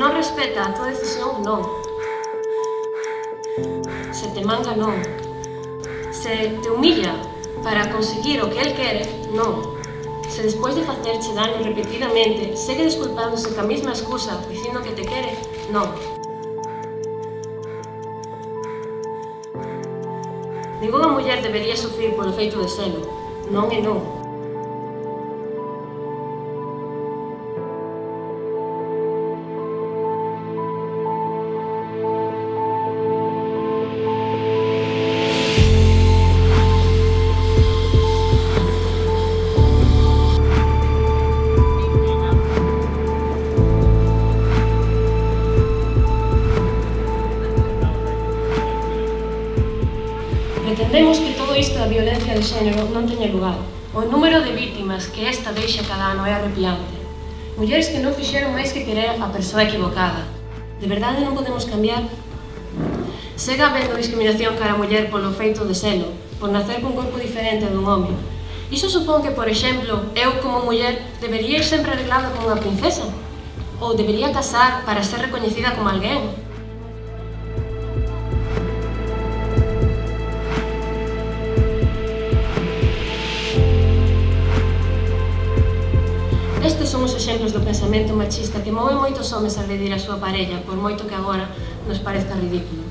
non respeta a tua decisión, non. Se te manga, non. Se te humilla para conseguir o que el quere, non. Se despois de facerche daño repetidamente, segue desculpándose ca mesma excusa, dicindo que te quere, non. Ninguna muller debería sufrir polo feito de selo. Non e non. pretendemos que todo isto da violencia de xénero non teña lugar. O número de vítimas que esta deixa cada ano é arrepiante. Mulleres que non fixeron máis que querer a persoa equivocada. De verdade non podemos cambiar? Sega habendo discriminación cara a muller polo feito de selo, por nacer cun corpo diferente dun home. Iso supón que, por exemplo, eu como muller debería ir sempre arreglada como unha princesa? Ou debería casar para ser recoñecida como alguén? exemplos do pensamento machista que move moitos homes a agredir a súa parella, por moito que agora nos parezca ridículo.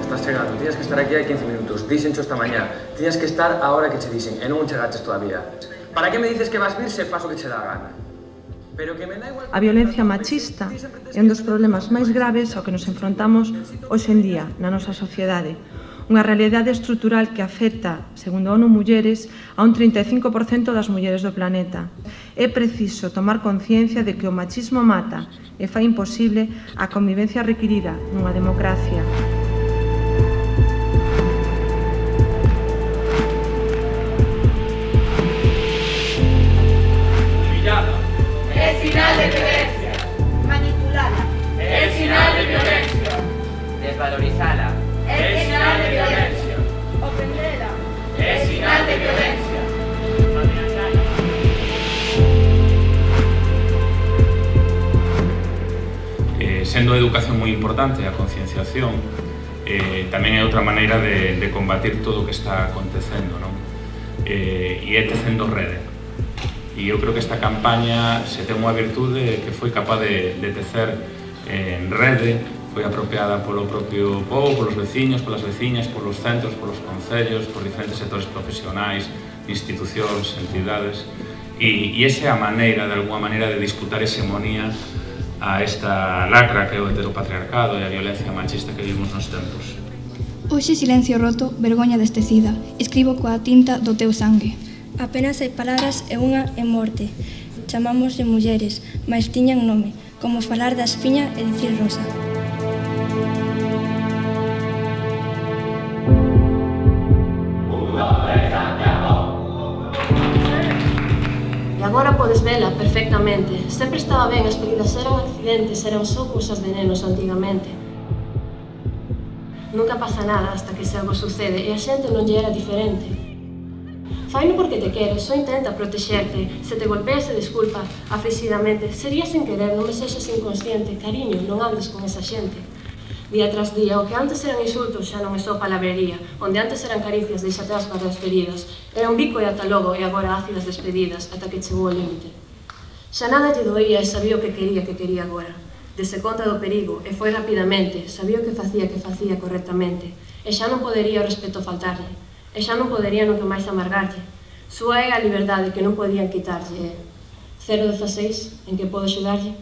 Estás chegando, tienes que estar aquí hai 15 minutos, dixencho esta mañá. Tiñas que estar a hora que che dixen, e non chegaches todavía. Para que me dices que vas vir se faso que che dá gana? A violencia machista é un dos problemas máis graves ao que nos enfrontamos hoxe en día na nosa sociedade. Unha realidade estrutural que afecta, segundo a ONU Mulleres, a un 35% das mulleres do planeta. É preciso tomar conciencia de que o machismo mata e fai imposible a convivencia requirida nunha democracia. sendo a educación moi importante a concienciación, eh, tamén é outra maneira de, de combatir todo o que está acontecendo, non? Eh, e é tecendo rede. E eu creo que esta campaña se ten unha virtude que foi capaz de, de tecer eh, en rede, foi apropiada polo propio povo, polos veciños, polas veciñas, polos centros, polos concellos, por diferentes sectores profesionais, institucións, entidades, e, e esa é a maneira, de alguma maneira, de disputar hexemonías a esta lacra que é o heteropatriarcado e a violencia machista que vivimos nos tempos. Hoxe silencio roto, vergoña destecida, escribo coa tinta do teu sangue. Apenas hai palabras e unha é morte. Chamamos de mulleres, mas tiñan nome, como falar da espiña e dicir rosa. agora podes vela perfectamente. Sempre estaba ben, as pedidas eran accidentes, eran só cousas de nenos antigamente. Nunca pasa nada hasta que se algo sucede e a xente non lle era diferente. Faino porque te queres, só intenta protexerte. Se te golpea, se desculpa, aflixidamente. Sería sen querer, non me sexas inconsciente. Cariño, non andes con esa xente día tras día, o que antes eran insultos xa non é só palabrería, onde antes eran caricias deixate as para as feridas, era un bico e ata logo e agora ácidas despedidas, ata que chegou ao límite. Xa nada lle doía e sabía o que quería que quería agora. Dese conta do perigo e foi rapidamente, sabía o que facía que facía correctamente, e xa non podería o respeto faltarlle, e xa non podería que máis amargarlle. Súa é a liberdade que non podían quitarlle. 016, en que podo xudarlle?